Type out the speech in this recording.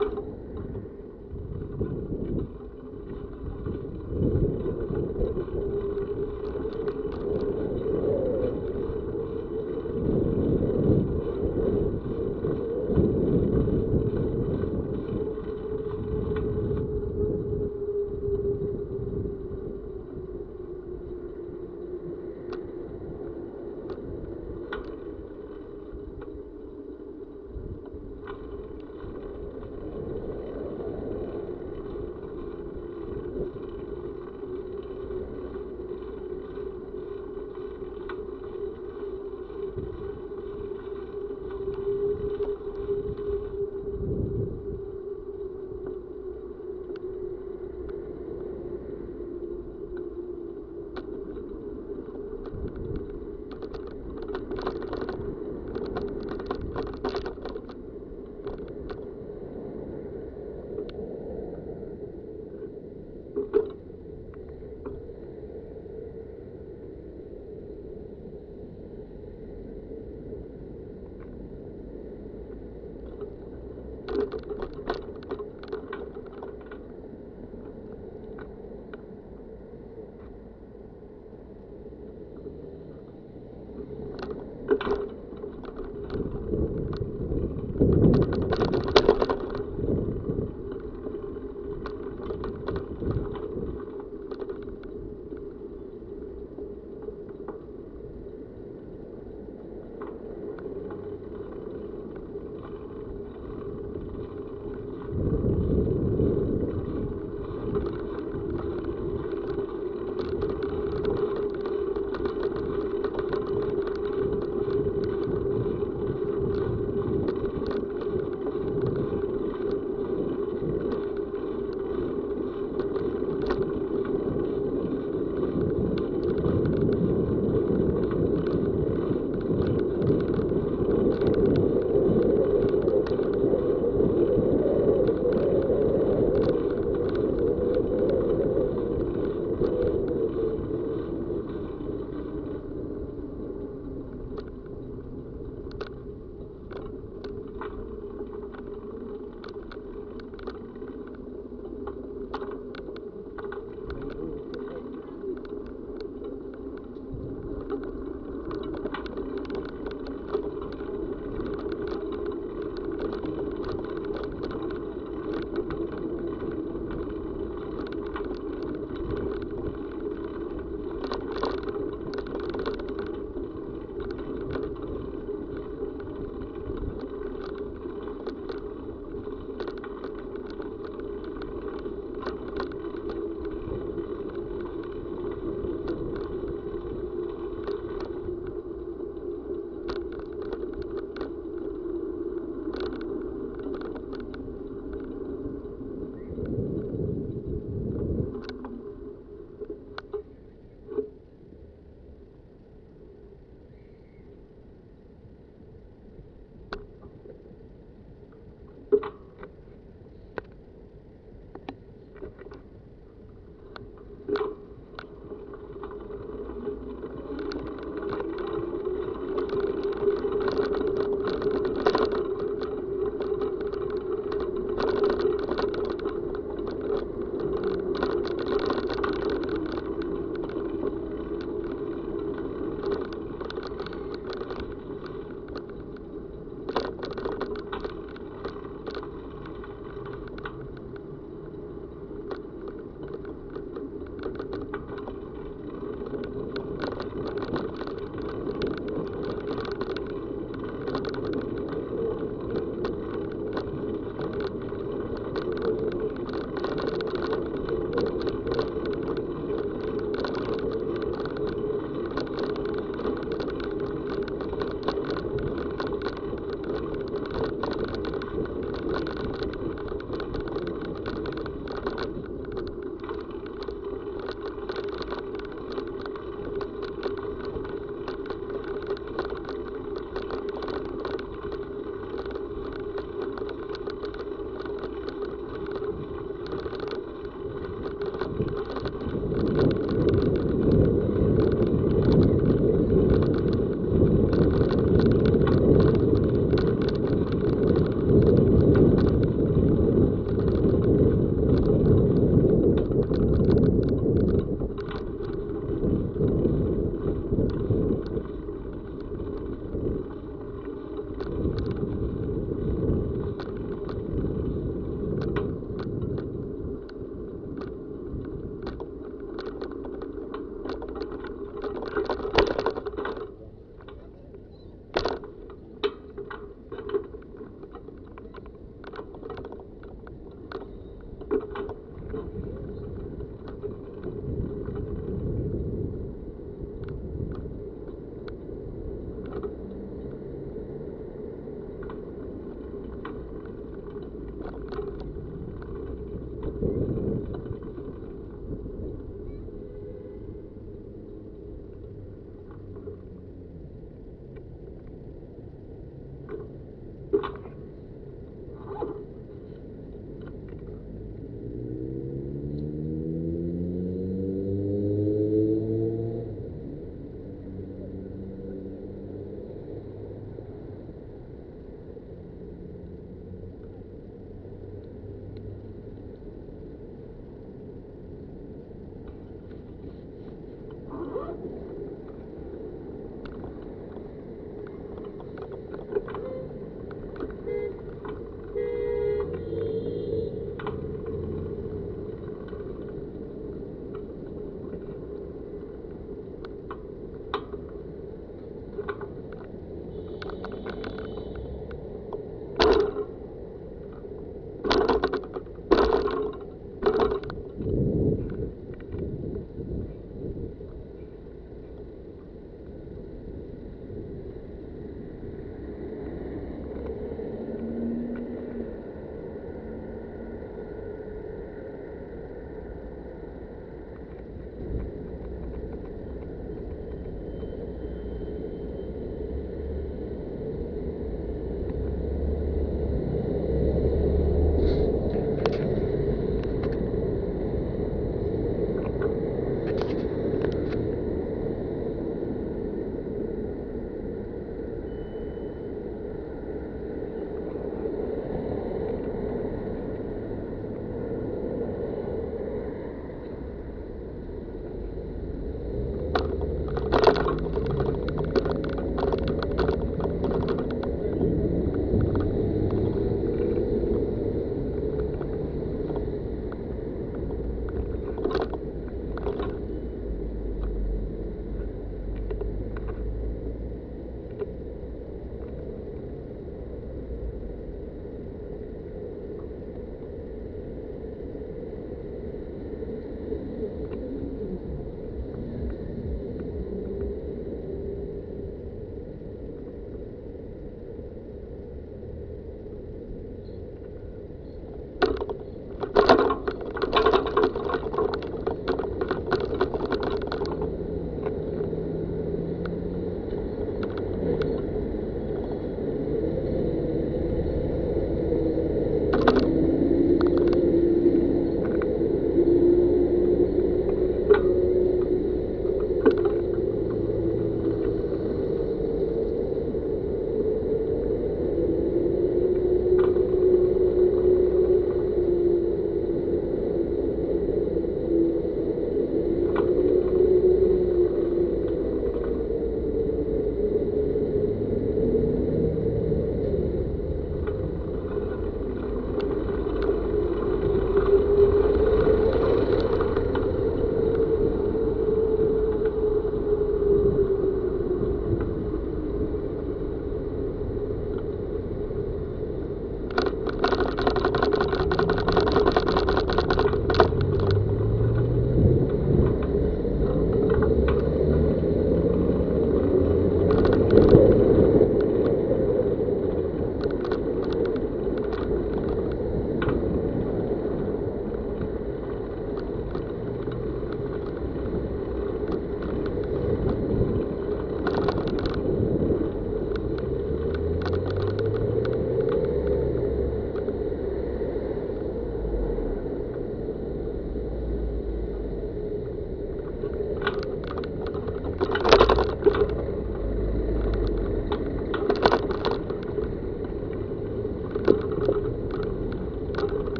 you